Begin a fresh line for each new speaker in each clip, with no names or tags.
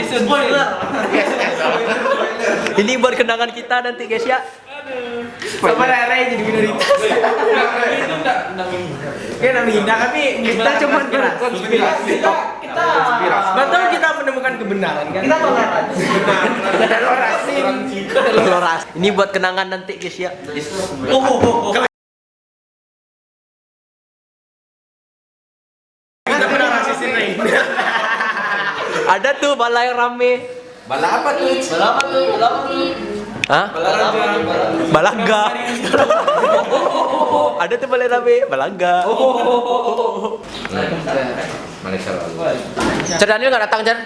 Spoiler.
Ini buat kenangan kita nanti guys ya.
Sama Rere jadi minoritas.
Itu enggak enggak
Ya Indah tapi kita cuma konspirasi. Kita kita betul kita menemukan kebenaran kan. Kita toleransi. Toleransi.
Loras. Ini buat kenangan nanti guys ya.
Oh, oh, oh. Kita pernah rasisin lain.
Ada tuh balai yang rame.
Bala apa tuh?
Bala apa tuh? Bala apa tuh?
Hah? Balaga. Ada tuh balai rame, balaga.
Malaysia lalu.
Cer Daniel nggak datang Cer?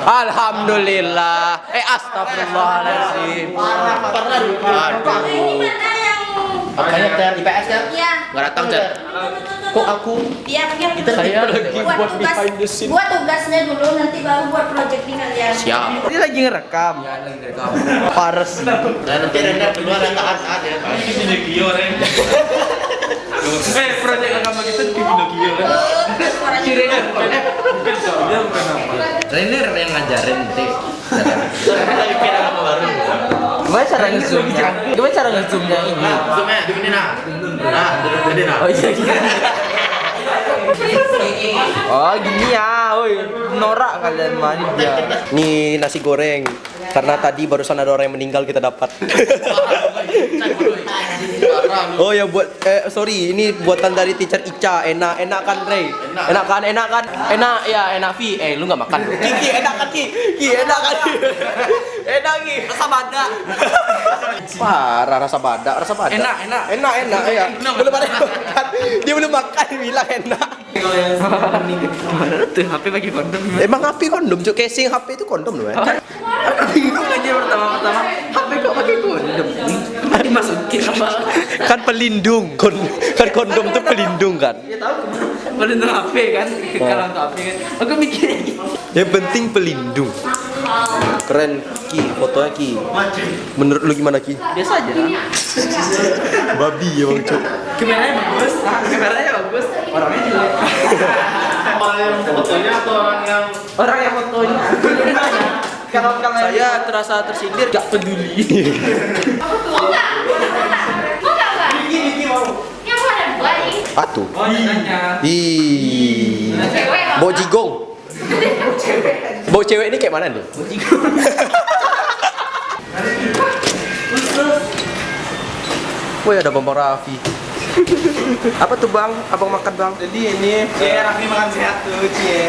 Alhamdulillah. Eh astagfirullahaladzim.
Nah, ini mana yang
Makanya Cer IPS Cer
Iya.
nggak datang Cer. Kok aku?
Iya, yang
Kita saya lagi buat
tugas,
behind the scene.
buat tugasnya dulu nanti baru buat project di kalian.
Siap.
Ini lagi ngerekam.
Pares.
Nanti Renda keluar saat saat ya.
Eh, proyek agama kita di kan?
Suaranya
Dia bukan apa?
Trainer yang ngajarin sih.
Gimana cara ngezoomnya? Gimana cara ngezoomnya ini?
Zoomnya di sini nah. Nah, di nah.
Oh iya iya. Oh gini ya, woi norak kalian manja.
Nih nasi goreng. Karena tadi barusan ada orang yang meninggal kita dapat. oh ya buat eh sorry ini buatan dari teacher Ica. Enak enak kan Rey? Enak. Kan enak kan? Enak ya enak Vi eh lu nggak makan? Ki enak kan Ki? Ki enak kan? Enak Ki. Rasa badak parah rasa badak rasa badak
Enak, enak.
enak enak ya belum ada makan. Dia belum makan bilang enak
Mana tuh HP pakai kondom?
emang HP kondom cuk casing HP itu kondom loh ya
Aku bingung aja pertama-pertama HP kok pakai kondom? Dimasukin apa?
kan pelindung Kon kan kondom tuh pelindung kan
Ya tahu pelindung HP kan, kalau untuk HP kan. Aku mikirnya gitu.
yang penting pelindung keren Ki fotonya Ki menurut lu gimana Ki
Biasa aja.
babi ya bang cuk
Kameranya bagus, kameranya bagus, orangnya jelek.
Orang yang fotonya atau orang yang
Orang yang fotonya. Kalau kalau
saya terasa tersindir gak peduli. Atu.
Oh.
Ih.
Cewek nggak?
Bau cewek ini kayak mana nih? Woi ada Bambang Raffi. Apa tuh bang? Abang makan bang?
Jadi ini
Cie, Raffi makan sehat tuh, Cie.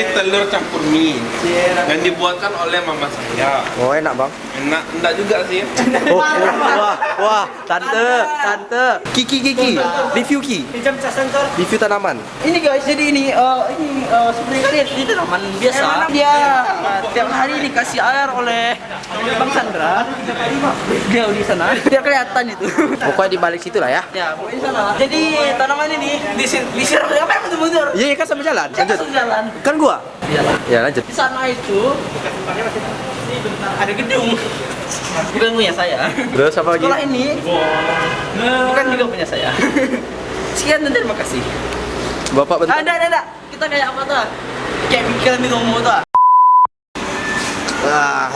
ini telur campur mie
Cie,
yang dibuatkan oleh mama saya.
Oh enak bang.
Enak, enggak juga sih.
Oh, oh, wah, wah, tante, tante, Kiki, Kiki, review Ki, review tanaman.
Ini guys, jadi ini eh, ini uh, sebenarnya kalian ini tanaman biasa. Dia eh, tiap hari dikasih air oleh Bang Sandra. Dia di sana. Dia kelihatan itu.
Pokoknya di balik situ lah ya.
ya, pokoknya di sana. Jadi tanaman ini disir disiram apa yang betul-betul?
Iya, iya kan sampai jalan. Lanjut.
Langsung jalan.
Kan gua.
Iya lah.
Ya lanjut.
Di sana itu ada gedung. Bukan punya saya.
Terus apa lagi?
Sekolah ini bukan juga punya saya. Sekian dan terima kasih.
Bapak bentar.
Ada, ada, ada. Kita kayak apa tuh? Kayak pikiran di rumah tuh.
Ah.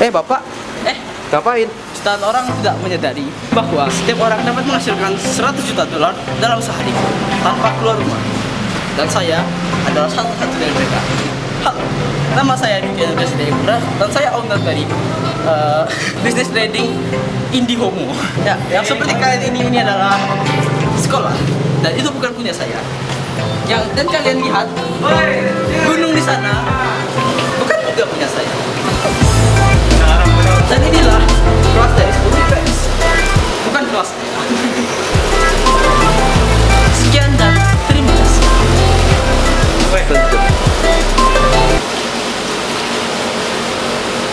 Eh bapak,
Eh,
ngapain?
jutaan orang tidak menyadari bahwa setiap orang dapat menghasilkan 100 juta dolar dalam sehari tanpa keluar rumah. Dan saya adalah satu-satu dari mereka. Halo, nama saya Diki Presiden Ibra dan saya owner dari uh, bisnis trading Indihomo. Ya, yang seperti kalian ini ini adalah sekolah dan itu bukan punya saya. Yang dan kalian lihat gunung di sana bukan juga punya saya. Dan inilah kelas dari 10 IPS Bukan kelas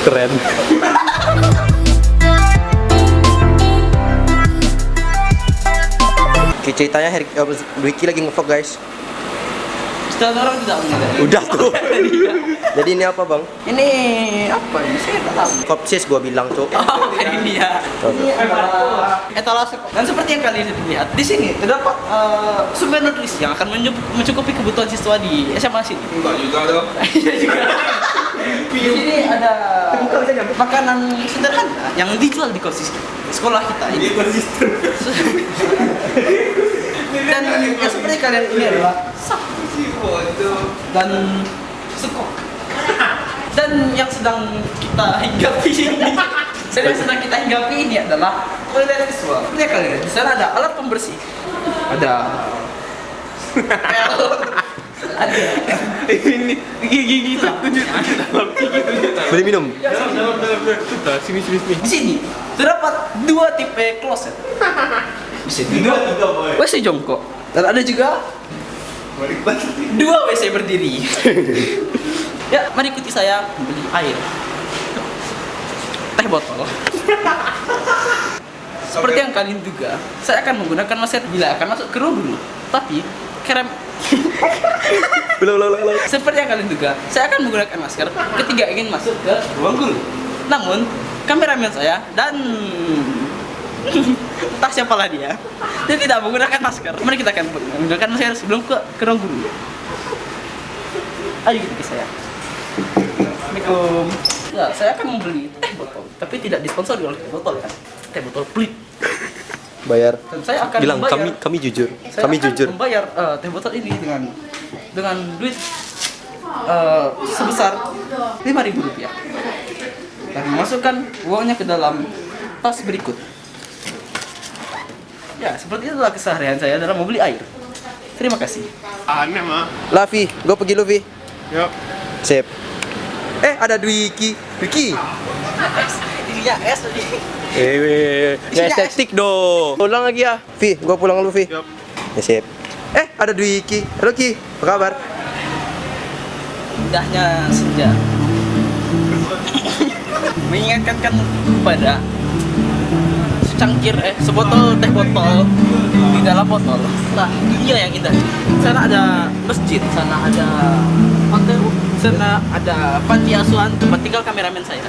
Keren. Oke ceritanya Her uh, Wiki lagi ngevlog guys.
setelah orang tidak menyadari.
Udah tuh. Jadi ini apa bang?
Ini apa ini? Saya tak tahu.
Kopsis gua bilang cok.
Oh, ini ya. Ini adalah etalase kok. Dan seperti yang kalian lihat, di sini terdapat eh, sumber nutrisi yang akan mencukupi, mencukupi kebutuhan siswa di SMA sini.
Enggak juga dong.
Iya juga. Di sini ada makanan sederhana yang dijual di kosis sekolah kita ini. Dan yang seperti kalian ini adalah sak dan sekok. Dan yang sedang kita hinggapi ini, dan yang sedang kita hinggapi ini adalah toilet. Seperti yang kalian di sana ada alat pembersih, ada ada
Ini gigi gigi itu tunjuk tunjuk dalam gigi tunjuk dalam.
Beli minum.
Dalam dalam dalam dalam. Sini sini sini.
Di sini terdapat dua tipe kloset. Di sini dua tiga WC jongkok dan ada juga dua WC berdiri. ya, mari ikuti saya membeli air. Teh botol. Seperti yang kalian duga, saya akan menggunakan masker bila akan masuk ke guru. Tapi kerem Seperti yang kalian duga, saya akan menggunakan masker ketika ingin masuk ke ruang guru. Namun, kameramen saya dan entah siapalah dia, dia tidak menggunakan masker. Mari kita akan menggunakan masker sebelum ke, ke ruang guru. Ayo kita ke saya. Assalamualaikum. Ya, saya akan membeli teh botol, tapi tidak disponsori oleh teh botol kan. Teh botol pelit.
Bayar.
Dan saya akan
Bilang
membayar-
kami kami jujur.
saya
Kami
akan
jujur.
membayar eh, teh botol ini dengan dengan duit eh, sebesar lima ribu rupiah dan memasukkan uangnya ke dalam tas berikut. Ya, seperti itulah keseharian saya dalam membeli air. Terima kasih.
Aneh mah.
Lavi, gua pergi Luffy.
Yuk.
Sip. Eh, ada Dwiki. Dwiki.
Isinya es tadi.
Eh,
Isinya
estetik dong. Ulang lagi ya. Vi, gua pulang dulu, Vi.
Yup.
Ya, sip. Eh, ada Dwiki. Halo Ki, apa kabar?
Indahnya senja. Mengingatkan kan kepada secangkir eh sebotol teh botol di dalam botol. Nah, dunia yang indah. Sana ada masjid, sana ada hotel, sana ada panti asuhan tempat tinggal kameramen saya.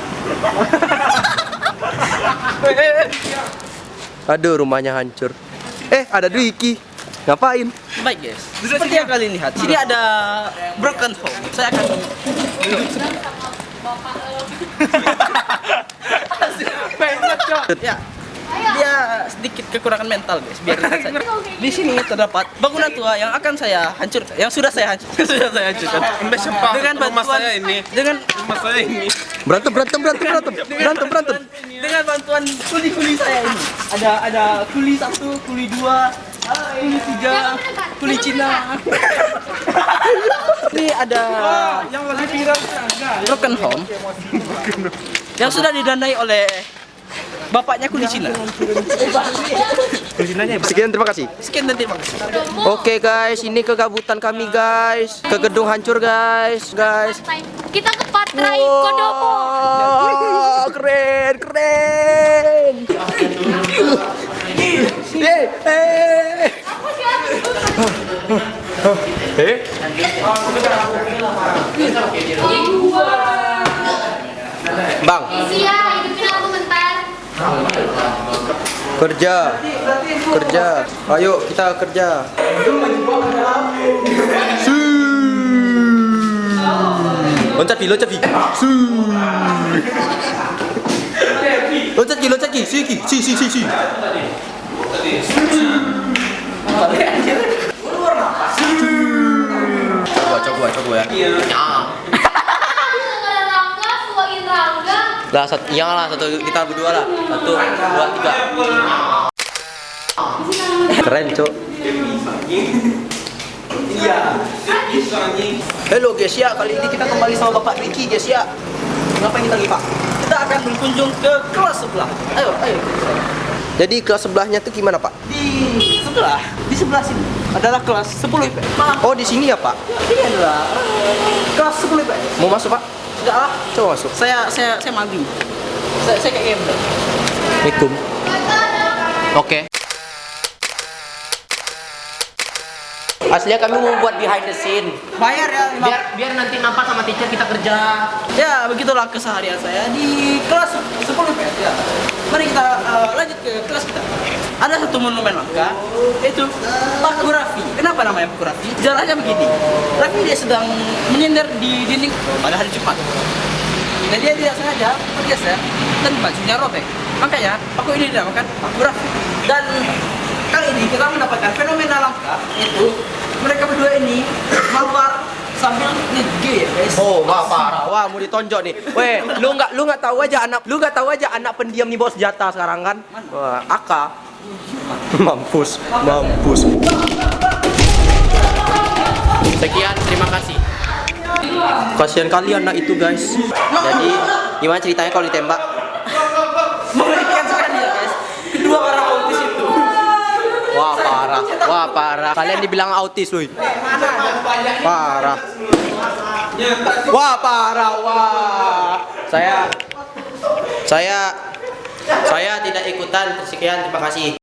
Aduh, rumahnya hancur. Eh, ada Dwiki. Ngapain?
Baik guys, seperti yang kalian lihat, sini ada broken home. Saya akan ya, dia sedikit kekurangan mental guys. Biar. Di sini terdapat bangunan tua yang akan saya hancurkan, yang sudah saya hancurkan, sudah saya hancurkan. Dengan
Rumah
bantuan
saya ini.
dengan
Rumah saya ini.
Berantem, berantem, berantem, berantem. Berantem, berantem.
dengan bantuan kuli-kuli saya ini. Ada ada kuli satu, kuli dua, kuli tiga, kuli Cina. Ini ada
Yang lagi viral
broken home yang sudah didanai oleh bapaknya kuli Cina.
Sekian, terima kasih.
Sekian dan terima kasih.
Oke guys, ini kegabutan kami guys. Ke gedung hancur guys, guys.
Kita ke Patrai Kodomo.
Wow, keren, keren. Eh, eh. Eh, Bang,
bentar.
Kerja. Kerja. Ayo kita kerja. Loncat Ki, loncat Ki. Loncat Ki, loncat Ki. Si Ki, si si si si. Coba coba coba ya. Lah satu, iya lah satu kita berdua lah. Satu, dua, tiga. Keren, Cok. Iya. Halo guys ya, kali ini kita kembali sama Bapak Riki guys ya. Ngapain kita lagi Pak?
Kita akan berkunjung ke kelas sebelah. Ayo, ayo.
Jadi kelas sebelahnya tuh gimana Pak?
Di sebelah, di sebelah sini adalah kelas 10 IPS.
Oh di sini ya Pak?
ini adalah eh, kelas 10 IPS.
Mau masuk Pak?
Enggak lah,
Coba masuk.
saya saya saya malu. Saya saya kayak gembel.
Aslinya kami mau buat behind the scene.
Bayar ya.
Biar biar nanti nampak sama teacher kita kerja.
Ya, begitulah keseharian saya di kelas 10 PS ya. Mari kita uh, lanjut ke kelas kita. Ada satu monumen langka, yaitu Paku Raffi. Kenapa namanya Paku Raffi? Jalannya begini. Raffi dia sedang menyender di dinding pada hari Jumat. Dan dia tidak sengaja bergeser dan bajunya robek. Makanya Paku ini dinamakan Paku Raffi. Dan kali ini kita mendapatkan fenomena langka, yaitu mereka berdua ini keluar sambil nge-gay ya guys.
Oh, wah parah. Wah, mau ditonjok nih. Weh, lu nggak lu nggak tahu aja anak lu nggak tahu aja anak pendiam nih bawa senjata sekarang kan? Wah, Aka. Mampus, mampus. Sekian, terima kasih. Kasihan kali anak itu guys. Jadi, gimana ceritanya kalau ditembak?
mengerikan sekali ya guys kedua orang autis itu
Wah parah, wah parah. Kalian dibilang autis, woi. Parah. Wah parah, wah. Saya, saya, saya tidak ikutan. Sekian, terima kasih.